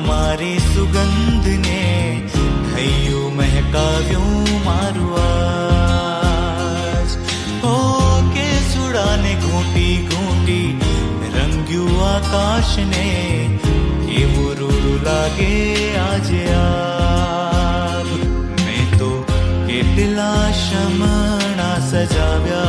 हमारी सुगंध ने हयो महका व्यू मारुआज ओ के सुड़ा ने घूटी घूटी, रंग्यू आकाश ने के वो रुरु लागे आज आप मैं तो के पिला शमणा सजाव्या